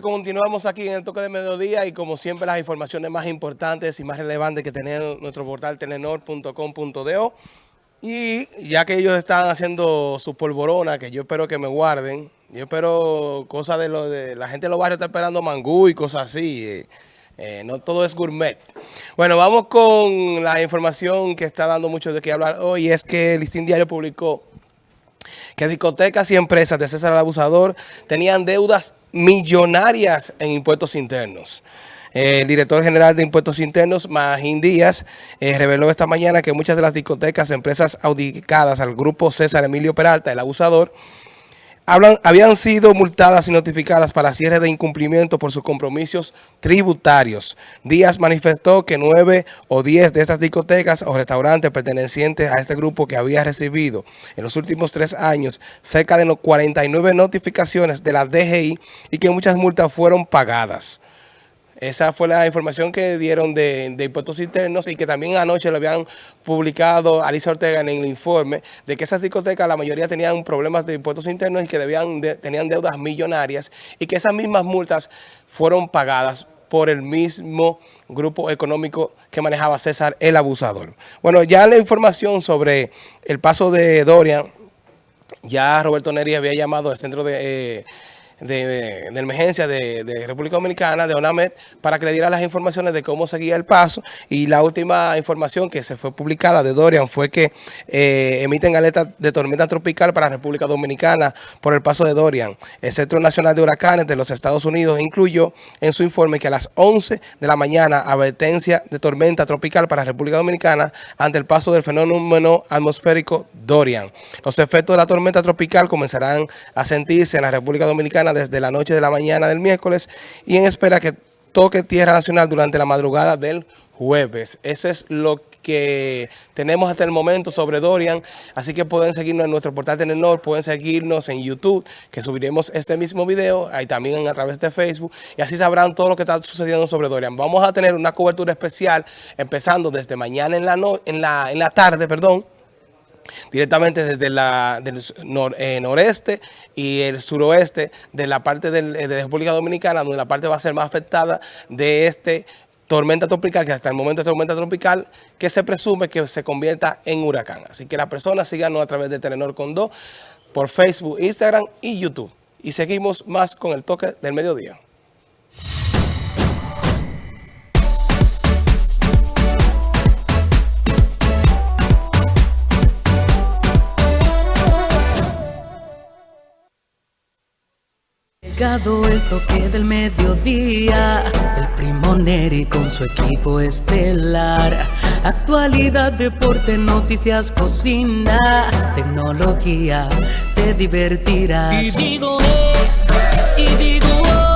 Continuamos aquí en el toque de mediodía y como siempre las informaciones más importantes y más relevantes que tiene nuestro portal telenor.com.do y ya que ellos están haciendo su polvorona, que yo espero que me guarden, yo espero cosas de lo de la gente de los barrios está esperando mangú y cosas así, eh, eh, no todo es gourmet. Bueno, vamos con la información que está dando mucho de qué hablar hoy, es que el Listín Diario publicó que discotecas y empresas de César el Abusador tenían deudas millonarias en impuestos internos. El director general de Impuestos Internos, Magín Díaz, eh, reveló esta mañana que muchas de las discotecas, empresas audicadas al grupo César Emilio Peralta, el abusador, habían sido multadas y notificadas para cierre de incumplimiento por sus compromisos tributarios. Díaz manifestó que nueve o diez de estas discotecas o restaurantes pertenecientes a este grupo que había recibido en los últimos tres años cerca de 49 notificaciones de la DGI y que muchas multas fueron pagadas. Esa fue la información que dieron de, impuestos internos y que también anoche lo habían publicado Alicia Ortega en el informe de que esas discotecas la mayoría tenían problemas de impuestos internos y que debían tenían deudas millonarias y que esas mismas multas fueron pagadas por el mismo grupo económico que manejaba César el Abusador. Bueno, ya la información sobre el paso de Dorian, ya Roberto Neri había llamado al centro de... Eh, de, emergencia de, República Dominicana, de ONAMED, para que le diera las informaciones de cómo seguía el paso. Y la última información que se fue publicada de Dorian fue que eh, emiten alerta de tormenta tropical para República Dominicana por el paso de Dorian. El Centro Nacional de Huracanes de los Estados Unidos incluyó en su informe que a las 11 de la mañana advertencia de tormenta tropical para República Dominicana ante el paso del fenómeno atmosférico Dorian. Los efectos de la tormenta tropical comenzarán a sentirse en la República Dominicana desde la noche de la mañana del miércoles y en espera que toque tierra nacional durante la madrugada del jueves. Ese es lo que tenemos hasta el momento sobre Dorian, así que pueden seguirnos en nuestro portal Telenor, pueden seguirnos en YouTube, que subiremos este mismo video, ahí también a través de Facebook, y así sabrán todo lo que está sucediendo sobre Dorian. Vamos a tener una cobertura especial, empezando desde mañana en la, en la, en la tarde, perdón, directamente desde la, del eh, noreste y el suroeste de la parte eh, de República Dominicana, donde la parte va a ser más afectada de este tormenta tropical, que hasta el momento es tormenta tropical, que se presume que se convierta en huracán. Así que las personas síganos a través de Telenor Condó, por Facebook, Instagram y YouTube. Y seguimos más con el toque del mediodía. El toque del mediodía, el primo Neri con su equipo estelar. Actualidad, deporte, noticias, cocina, tecnología, te divertirás. Y digo, eh, oh.